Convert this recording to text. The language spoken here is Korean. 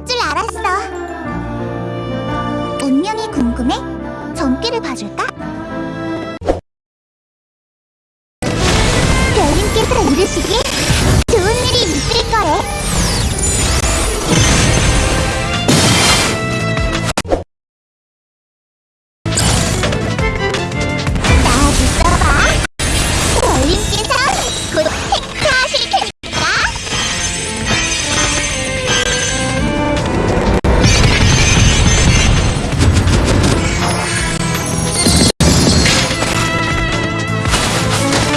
그럴 줄 알았어. 운명이 궁금해? 점괘를 봐줄까? 별님께서 이르시길